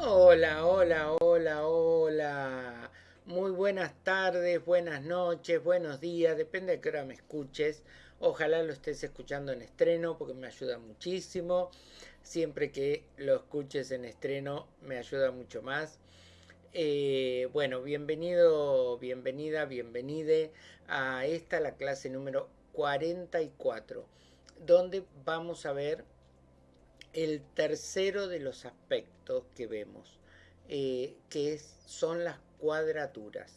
Hola, hola, hola, hola. Muy buenas tardes, buenas noches, buenos días, depende de qué hora me escuches. Ojalá lo estés escuchando en estreno porque me ayuda muchísimo. Siempre que lo escuches en estreno me ayuda mucho más. Eh, bueno, bienvenido, bienvenida, bienvenide a esta, la clase número 44, donde vamos a ver el tercero de los aspectos que vemos, eh, que son las cuadraturas.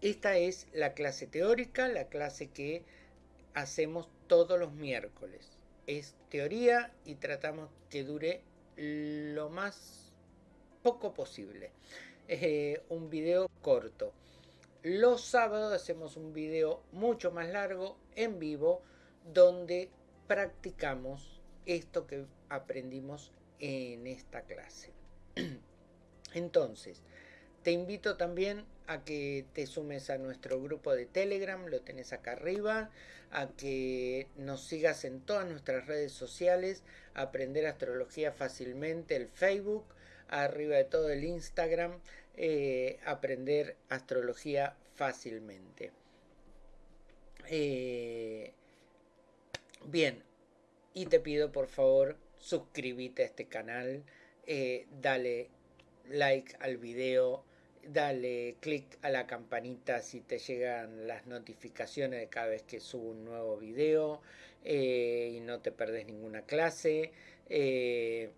Esta es la clase teórica, la clase que hacemos todos los miércoles. Es teoría y tratamos que dure lo más poco posible. Eh, un video corto. Los sábados hacemos un video mucho más largo, en vivo, donde practicamos esto que aprendimos en esta clase. Entonces, te invito también a que te sumes a nuestro grupo de Telegram, lo tenés acá arriba, a que nos sigas en todas nuestras redes sociales, aprender astrología fácilmente, el Facebook, arriba de todo el Instagram, eh, aprender astrología fácilmente. Eh, bien, y te pido por favor suscríbete a este canal, eh, dale like al video, dale click a la campanita si te llegan las notificaciones de cada vez que subo un nuevo video eh, y no te perdes ninguna clase. Eh,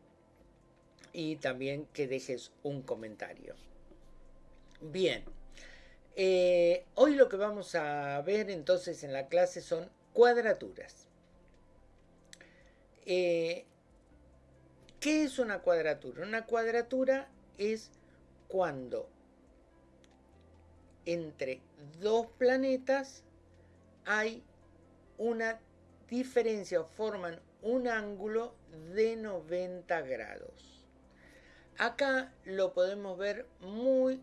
y también que dejes un comentario. Bien, hoy lo que vamos a ver entonces en la clase son cuadraturas. Eh, ¿Qué es una cuadratura? Una cuadratura es cuando entre dos planetas hay una diferencia o forman un ángulo de 90 grados. Acá lo podemos ver muy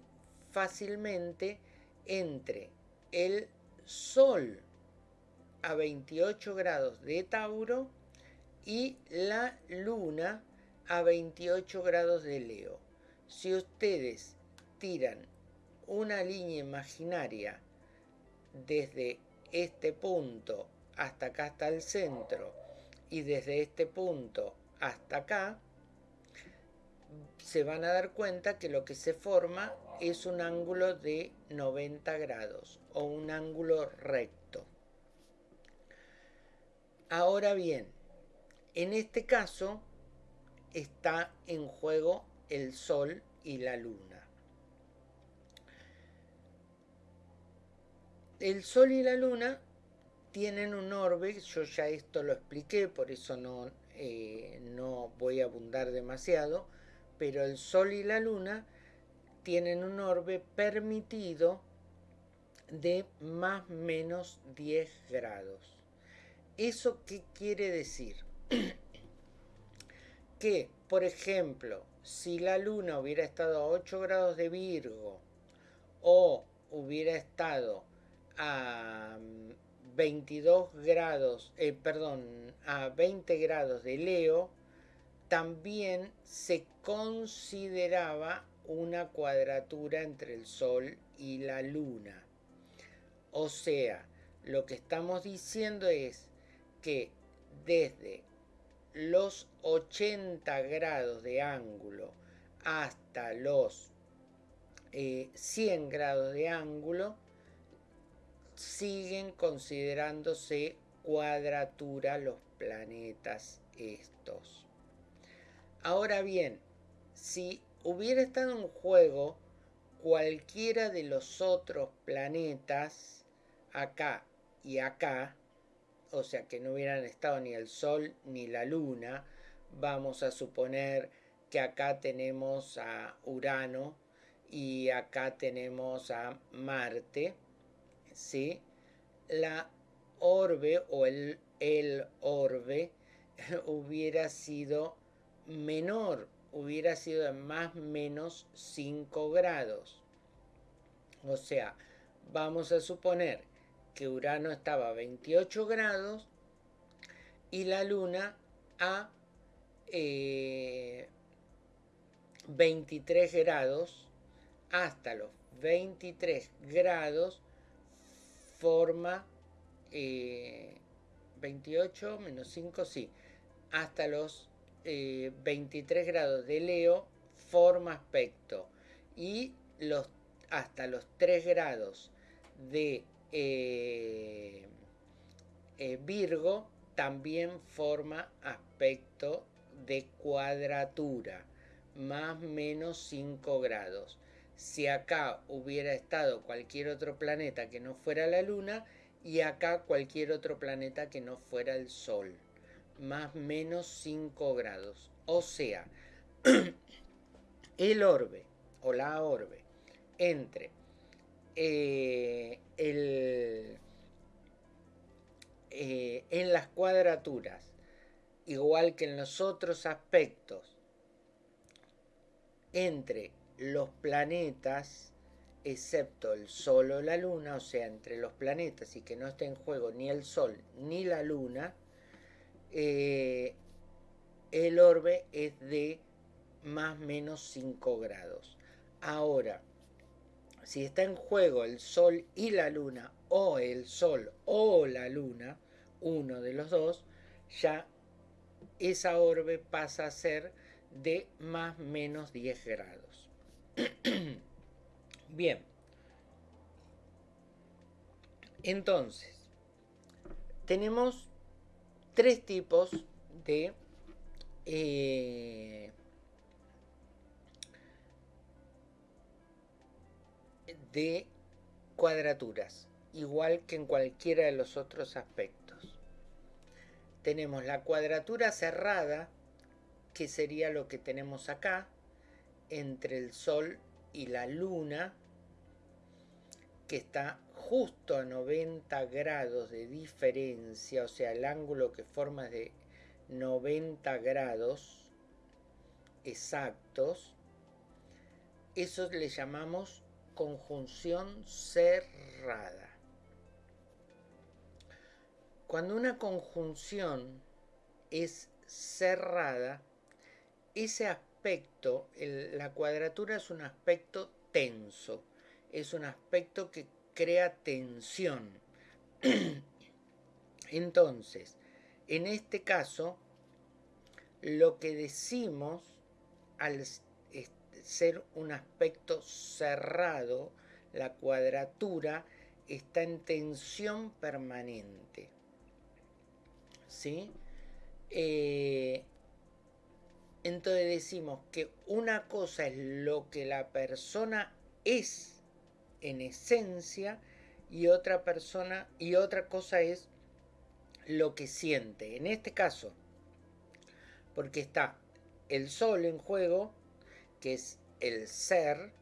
fácilmente entre el Sol a 28 grados de Tauro y la luna a 28 grados de Leo. Si ustedes tiran una línea imaginaria desde este punto hasta acá hasta el centro y desde este punto hasta acá, se van a dar cuenta que lo que se forma es un ángulo de 90 grados o un ángulo recto. Ahora bien, en este caso está en juego el Sol y la Luna. El Sol y la Luna tienen un orbe, yo ya esto lo expliqué, por eso no, eh, no voy a abundar demasiado, pero el Sol y la Luna tienen un orbe permitido de más menos 10 grados. ¿Eso qué quiere decir? que, por ejemplo, si la luna hubiera estado a 8 grados de Virgo o hubiera estado a 22 mm, grados, eh, perdón, a 20 grados de Leo, también se consideraba una cuadratura entre el Sol y la Luna. O sea, lo que estamos diciendo es que desde los 80 grados de ángulo hasta los 100 eh, grados de ángulo siguen considerándose cuadratura los planetas estos. Ahora bien, si hubiera estado en juego cualquiera de los otros planetas, acá y acá, o sea que no hubieran estado ni el Sol ni la Luna, vamos a suponer que acá tenemos a Urano y acá tenemos a Marte, ¿sí? La orbe o el, el orbe hubiera sido menor, hubiera sido de más menos 5 grados. O sea, vamos a suponer que Urano estaba a 28 grados y la Luna a, eh, 23 grados. Hasta los 23 grados forma 28 eh, menos 5, sí, hasta los 23 eh, grados de Leo forma aspecto. Y los, hasta los 3 grados de eh, Virgo también forma aspecto de cuadratura, más menos 5 grados. Si acá hubiera estado cualquier otro planeta que no fuera la Luna, y acá cualquier otro planeta que no fuera el Sol, más menos 5 grados. O sea, el orbe o la orbe entre eh, eh, en las cuadraturas, igual que en los otros aspectos, entre los planetas excepto el Sol o la Luna, o sea, entre los planetas y que no esté en juego ni el Sol ni la Luna, eh, el orbe es de más o menos 5 grados. Ahora, si está en juego el Sol y la Luna, o el Sol o la Luna, uno de los dos, ya esa orbe pasa a ser de más menos 10 grados. Bien. Entonces, tenemos tres tipos de eh, de cuadraturas, igual que en cualquiera de los otros aspectos. Tenemos la cuadratura cerrada, que sería lo que tenemos acá, entre el Sol y la Luna, que está justo a 90 grados de diferencia, o sea, el ángulo que forma de 90 grados exactos, eso le llamamos conjunción cerrada. Cuando una conjunción es cerrada, ese aspecto, la cuadratura es un aspecto tenso es un aspecto que crea tensión. Entonces, en este caso, lo que decimos al ser un aspecto cerrado, la cuadratura está en tensión permanente. ¿Sí? Eh, entonces decimos que una cosa es lo que la persona es en esencia y otra persona y otra cosa es lo que siente. En este caso, porque está el sol en juego, que es el ser,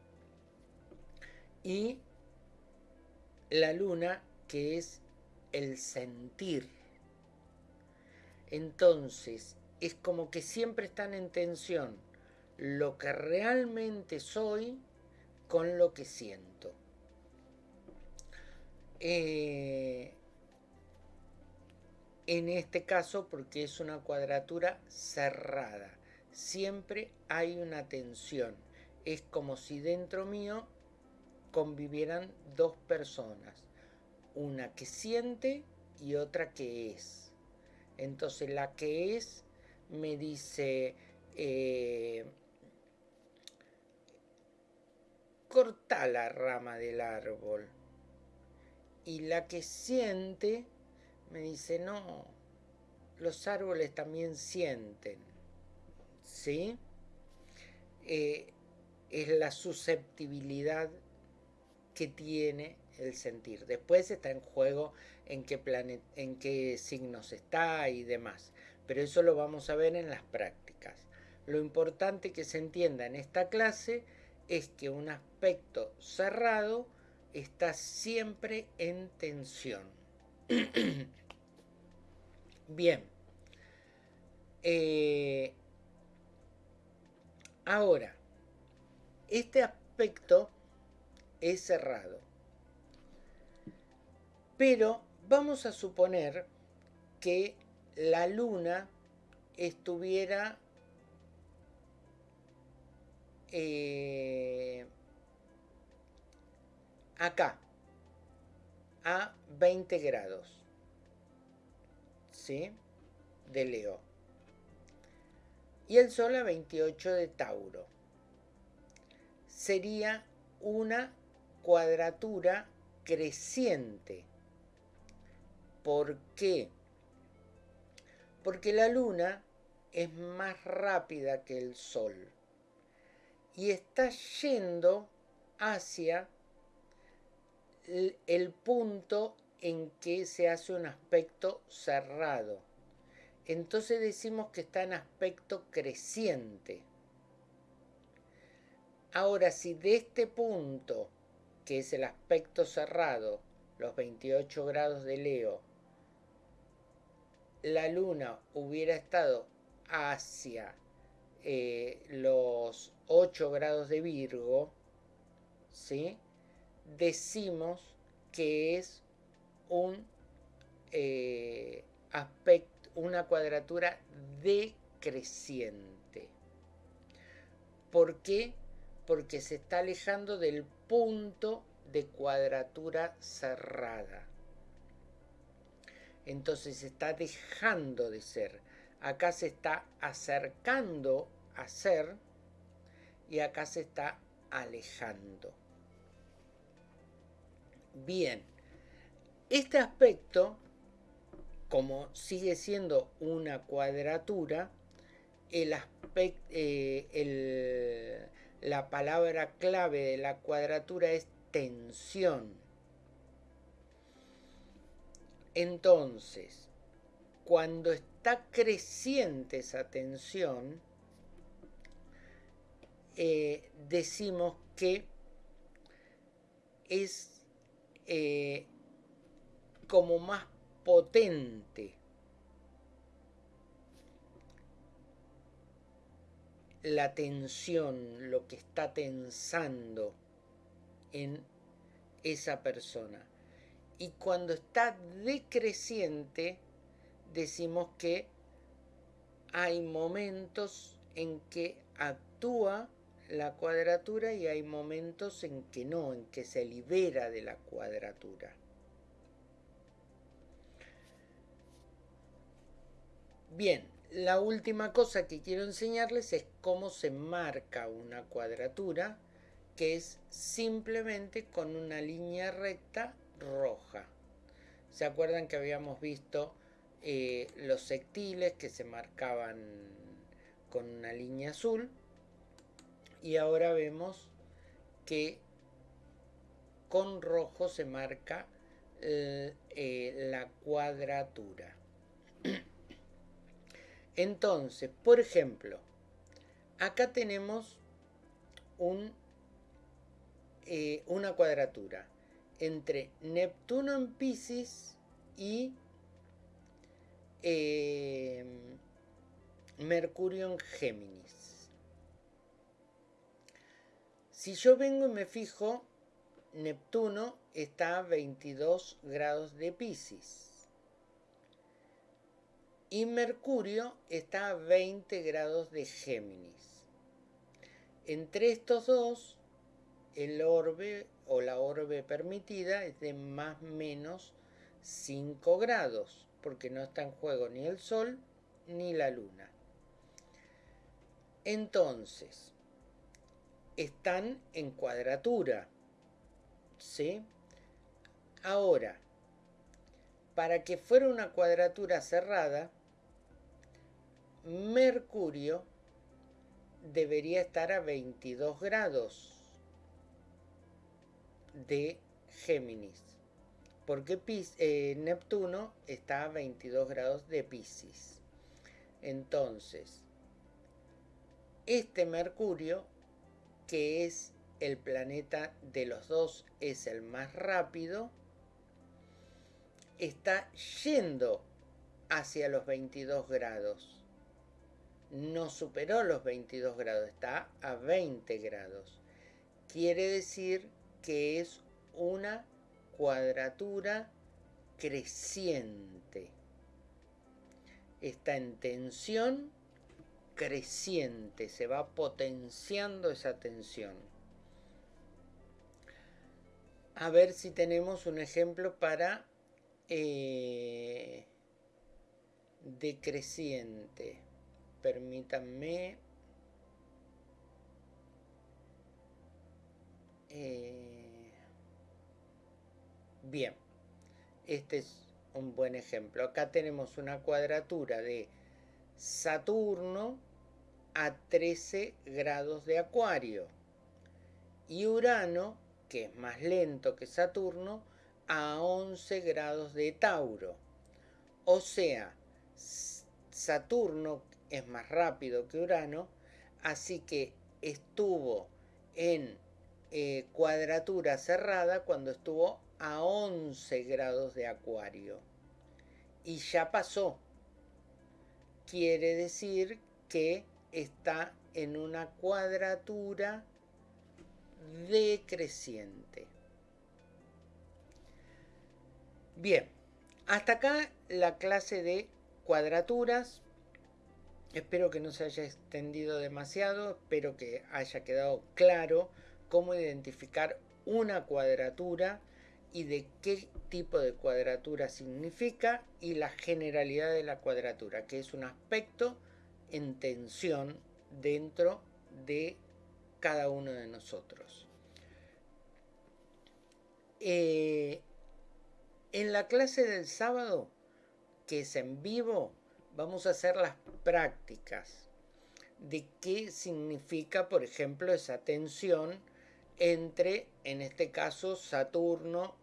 y la luna, que es el sentir. Entonces, es como que siempre están en tensión lo que realmente soy con lo que siento. Eh, en este caso porque es una cuadratura cerrada. Siempre hay una tensión. Es como si dentro mío convivieran dos personas. Una que siente y otra que es. Entonces la que es me dice, eh, corta la rama del árbol y la que siente me dice, no, los árboles también sienten. ¿Sí? Eh, es la susceptibilidad que tiene el sentir. Después está en juego en qué, en qué signos está y demás. Pero eso lo vamos a ver en las prácticas. Lo importante que se entienda en esta clase es que un aspecto cerrado está siempre en tensión. Bien. Eh, ahora, este aspecto es cerrado. Pero vamos a suponer que la luna estuviera eh, acá, a 20 grados, ¿sí? De Leo. Y el Sol a 28 de Tauro. Sería una cuadratura creciente. ¿Por qué? Porque la Luna es más rápida que el Sol y está yendo hacia el punto en que se hace un aspecto cerrado. Entonces decimos que está en aspecto creciente. Ahora, si de este punto, que es el aspecto cerrado, los 28 grados de Leo, la luna hubiera estado hacia eh, los 8 grados de Virgo, ¿sí? decimos que es un eh, aspecto, una cuadratura decreciente. ¿Por qué? Porque se está alejando del punto de cuadratura cerrada. Entonces está dejando de ser. Acá se está acercando a ser y acá se está alejando. Bien, este aspecto, como sigue siendo una cuadratura, el eh, la palabra clave de la cuadratura es tensión. Entonces, cuando está creciente esa tensión, eh, decimos que es eh, como más potente la tensión, lo que está tensando en esa persona. Y cuando está decreciente, decimos que hay momentos en que actúa la cuadratura y hay momentos en que no, en que se libera de la cuadratura. Bien, la última cosa que quiero enseñarles es cómo se marca una cuadratura que es simplemente con una línea recta roja. ¿Se acuerdan que habíamos visto eh, los sectiles que se marcaban con una línea azul? Y ahora vemos que con rojo se marca eh, eh, la cuadratura. Entonces, por ejemplo, acá tenemos un eh, una cuadratura entre Neptuno en Pisces y eh, Mercurio en Géminis. Si yo vengo y me fijo, Neptuno está a 22 grados de Pisces y Mercurio está a 20 grados de Géminis. Entre estos dos el orbe o la orbe permitida es de más menos 5 grados, porque no está en juego ni el Sol ni la Luna. Entonces, están en cuadratura. ¿Sí? Ahora, para que fuera una cuadratura cerrada, Mercurio debería estar a 22 grados de Géminis, porque eh, Neptuno está a 22 grados de Pisces. Entonces, este Mercurio, que es el planeta de los dos, es el más rápido, está yendo hacia los 22 grados. No superó los 22 grados, está a 20 grados. Quiere decir que es una cuadratura creciente. Está en tensión creciente, se va potenciando esa tensión. A ver si tenemos un ejemplo para eh, decreciente. Permítanme. Eh, bien, este es un buen ejemplo. Acá tenemos una cuadratura de Saturno a 13 grados de Acuario y Urano, que es más lento que Saturno, a 11 grados de Tauro. O sea, Saturno es más rápido que Urano, así que estuvo en eh, cuadratura cerrada cuando estuvo a 11 grados de Acuario. Y ya pasó. Quiere decir que está en una cuadratura decreciente. Bien, hasta acá la clase de cuadraturas. Espero que no se haya extendido demasiado, espero que haya quedado claro cómo identificar una cuadratura y de qué tipo de cuadratura significa y la generalidad de la cuadratura, que es un aspecto en tensión dentro de cada uno de nosotros. Eh, en la clase del sábado, que es en vivo, vamos a hacer las prácticas de qué significa, por ejemplo, esa tensión entre, en este caso, Saturno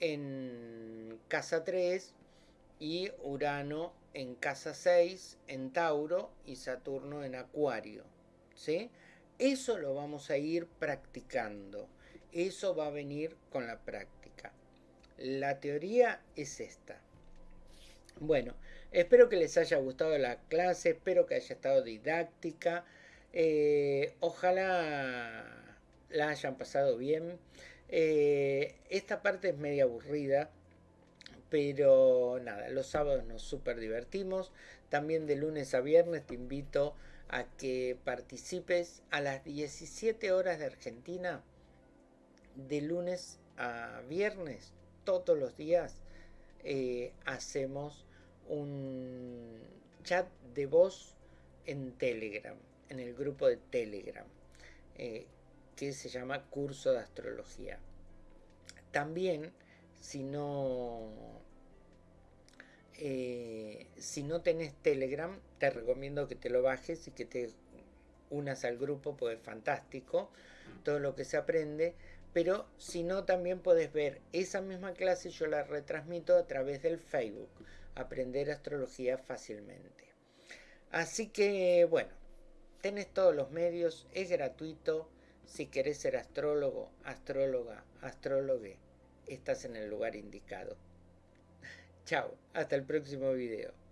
en casa 3 y Urano en casa 6 en Tauro y Saturno en Acuario. ¿sí? Eso lo vamos a ir practicando. Eso va a venir con la práctica. La teoría es esta. Bueno, espero que les haya gustado la clase, espero que haya estado didáctica. Eh, ojalá la hayan pasado bien. Eh, esta parte es media aburrida, pero nada, los sábados nos super divertimos. También de lunes a viernes te invito a que participes a las 17 horas de Argentina, de lunes a viernes, todos los días, eh, hacemos un chat de voz en Telegram, en el grupo de Telegram. Eh, que se llama Curso de Astrología. También, si no, eh, si no tenés Telegram, te recomiendo que te lo bajes y que te unas al grupo, pues es fantástico todo lo que se aprende. Pero si no, también puedes ver esa misma clase, yo la retransmito a través del Facebook, Aprender Astrología fácilmente. Así que, bueno, tenés todos los medios, es gratuito si querés ser astrólogo, astróloga, astrólogue, estás en el lugar indicado. Chao, hasta el próximo video.